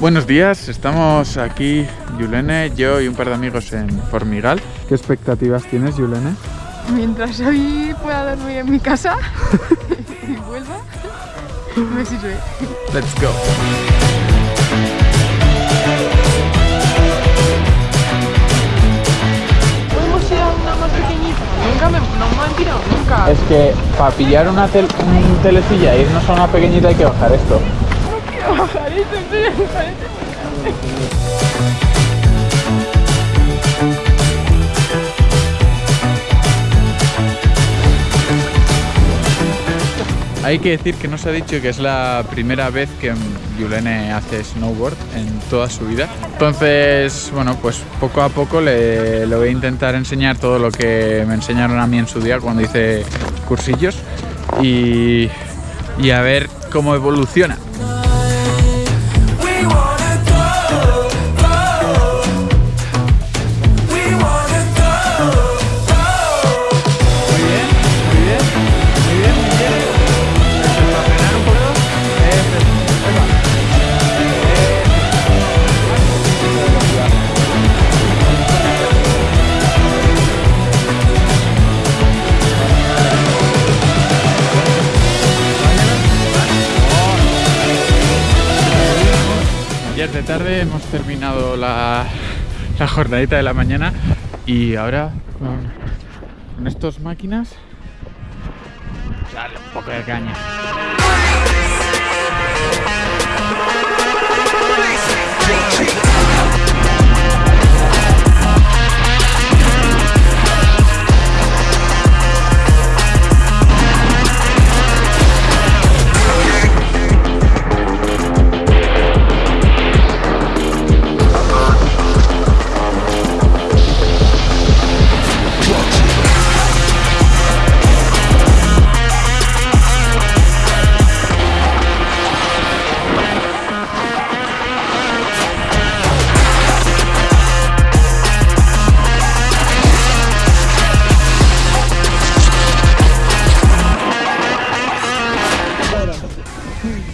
Buenos días, estamos aquí, Yulene, yo y un par de amigos en Formigal. ¿Qué expectativas tienes, Yulene? Mientras hoy pueda dormir en mi casa y vuelva, me sirve. Let's go. Es que para pillar una tel- un telecilla e irnos a una pequeñita hay que bajar esto. Hay que decir que nos ha dicho que es la primera vez que Yulene hace snowboard en toda su vida. Entonces, bueno, pues poco a poco le, le voy a intentar enseñar todo lo que me enseñaron a mí en su día cuando hice cursillos y, y a ver cómo evoluciona. Ayer de tarde hemos terminado la, jornadita de la mañana y ahora con, con estas máquinas darle un poco de caña.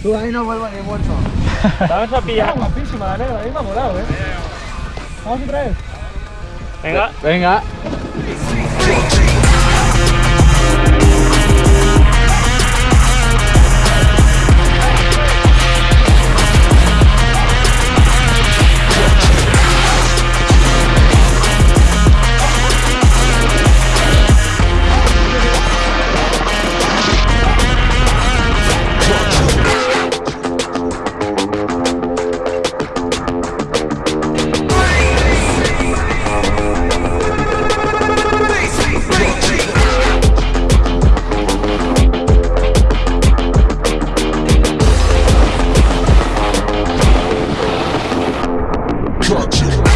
Tú ahí no vuelvo ni muerto. Vamos a pillar. guapísima la negra, a mí me ha molado, eh. Vamos otra vez. Venga. Venga. Vamos.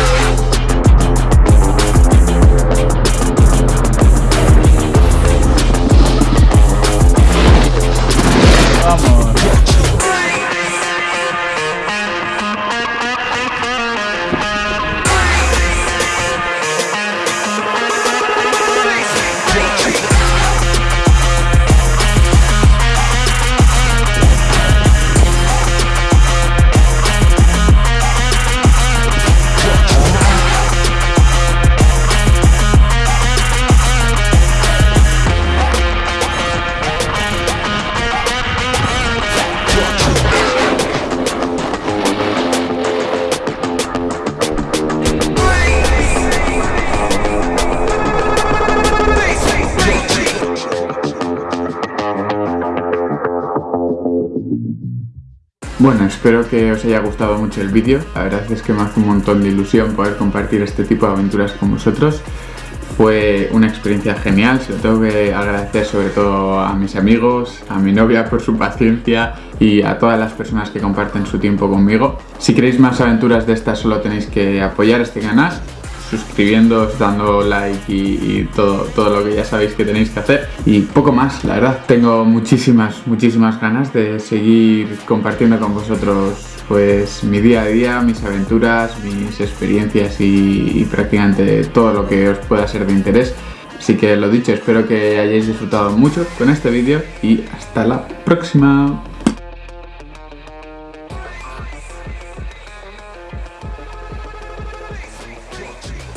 Bueno, espero que os haya gustado mucho el vídeo. La verdad es que me hace un montón de ilusión poder compartir este tipo de aventuras con vosotros. Fue una experiencia genial, se lo tengo que agradecer sobre todo a mis amigos, a mi novia por su paciencia y a todas las personas que comparten su tiempo conmigo. Si queréis más aventuras de estas solo tenéis que apoyar este canal, suscribiéndoos, dando like y, todo, todo lo que ya sabéis que tenéis que hacer. Y poco más, la verdad. Tengo muchísimas, muchísimas ganas de seguir compartiendo con vosotros pues mi día a día, mis aventuras, mis experiencias y prácticamente todo lo que os pueda ser de interés. Así que lo dicho, espero que hayáis disfrutado mucho con este vídeo y hasta la próxima.